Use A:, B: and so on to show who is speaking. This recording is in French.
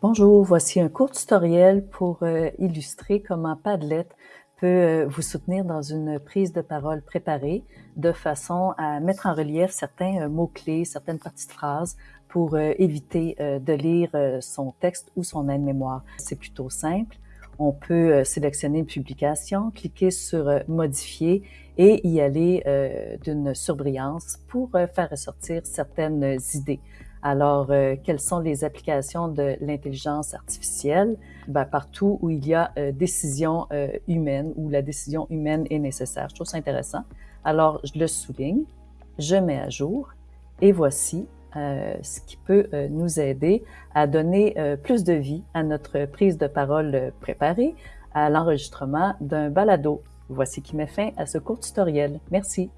A: Bonjour, voici un court tutoriel pour euh, illustrer comment Padlet peut euh, vous soutenir dans une prise de parole préparée de façon à mettre en relief certains euh, mots-clés, certaines parties de phrases pour éviter de lire son texte ou son aide-mémoire. C'est plutôt simple. On peut sélectionner une publication, cliquer sur Modifier et y aller d'une surbrillance pour faire ressortir certaines idées. Alors, euh, quelles sont les applications de l'intelligence artificielle? Ben, partout où il y a euh, décision euh, humaine, où la décision humaine est nécessaire. Je trouve ça intéressant. Alors, je le souligne, je mets à jour et voici ce qui peut nous aider à donner plus de vie à notre prise de parole préparée, à l'enregistrement d'un balado. Voici qui met fin à ce court tutoriel. Merci.